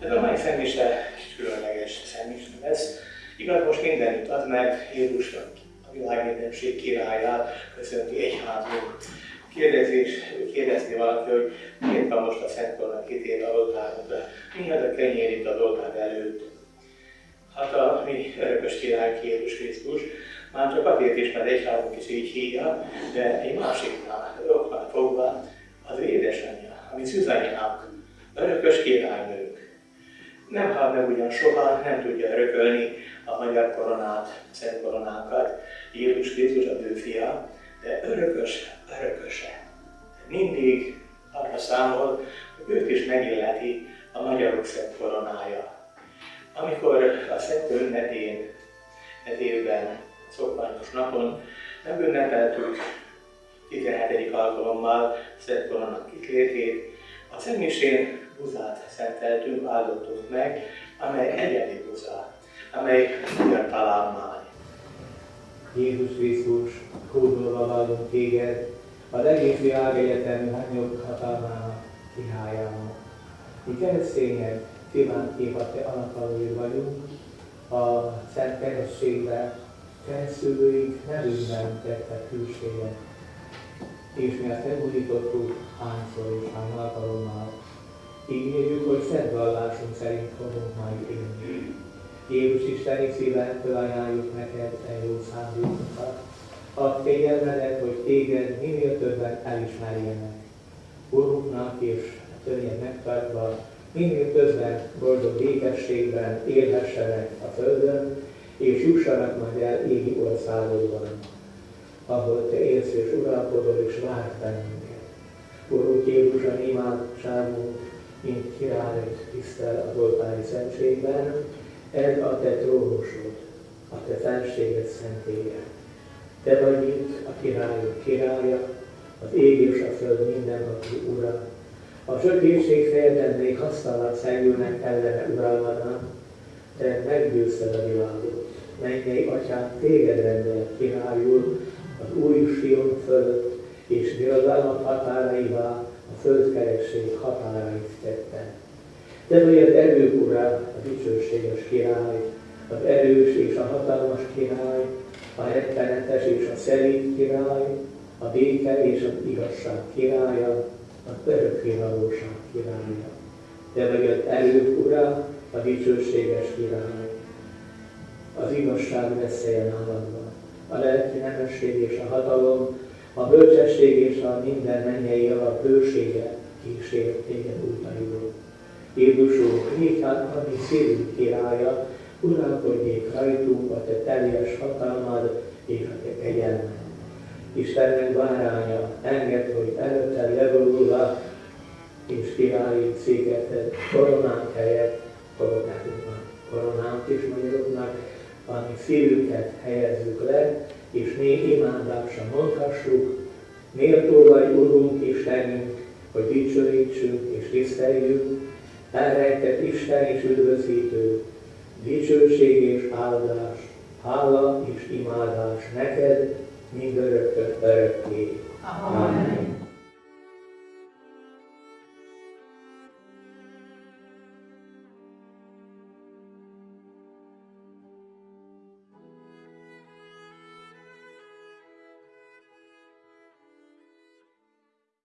Ez a mai szemmise is különleges szemmise lesz. Igaz, most mindenütt ad, mert Jézus a világ mindenség királyát köszönti egyházunk. Kérdezés, kérdezni valaki, hogy miért van most a Szent Korona kitéve a oltárunkra? Mi az a kenyér itt az oltár előtt? Hát a mi örökös király Jézus Krisztus, már csak azért is, mert egyházunk is így hívja, de egy másiknál, oknál fogva, az édesanyja, ami szüzanyánk, örökös királynők. Nem hal meg ugyan soha, nem tudja örökölni a magyar koronát, szent koronánkat, Jézus Krisztus az ő fia, de örökös, örököse. Mindig arra számol, hogy őt is megilleti a magyarok szent koronája. Amikor a Szent ünnepén, ez évben, szokványos napon nem ünnepeltük 17. alkalommal Szent Koronának kitlétét, a Szentmisén buzát szenteltünk, áldottunk meg, amely egyedi buza, amely magyar találmány. Jézus Krisztus, hódolva vallunk téged, az egész világ egyetemű hányok hatalmának, királyának. Mi keresztények, kívánt kép a te anatalóid vagyunk, a Szent Kerességbe keresztülőink nevünkben tettek külséget, és mi ezt megújítottuk hányszor és hány alkalommal. Ígérjük, hogy szent vallásunk szerint fogunk majd élni. Jézus Isteni szíven felajánljuk neked te jó szándékokat. Add kegyelmedet, hogy téged minél többen elismerjenek. Urunknak és törnyed megtartva, minél többen boldog békességben élhessenek a Földön, és jussanak majd el égi országodban, ahol Te élsz és uralkodol és vársz bennünket. Urunk Jézus, a imádságunk, mint király tisztel az oltári szentségben, ez a Te trónusod, a Te felséget szentélye. Te vagy itt a királyok királya, az ég és a föld mindenható ura. A sötétség fejedben még hasztalan szegülnek ellene uralmadnak, Te meggyőzted a világot. Mennyei Atyám, téged rendel királyul az új Sion fölött, és birodalmat határaivá a földkeresség határait tette. Te vagy az erők ura, a dicsőséges király, az erős és a hatalmas király, a rettenetes és a szerint király, a béke és az igazság királya, az örökkévalóság királya. Te vagy az erők ura, a dicsőséges király. Az igazság veszélye náladban, a lelki nemesség és a hatalom, a bölcsesség és a minden mennyei javar bősége kísér téged útairól. Jézusunk, nékát a mi szívünk királya, uralkodjék rajtunk a te teljes hatalmad és a te kegyelmed. Istennek báránya, enged, hogy előtted levolulva, és királyi széketed koronánk helyett koronánknak, koronánk is magyaroknak, ami szívünket helyezzük le, és mi imádásra mondhassuk, méltó vagy Urunk Istenünk, hogy dicsőítsünk és tiszteljük, elrejtett Isten és üdvözítő, dicsőség és áldás, hála és imádás neked, mind örökkön örökké. Amen. Amen.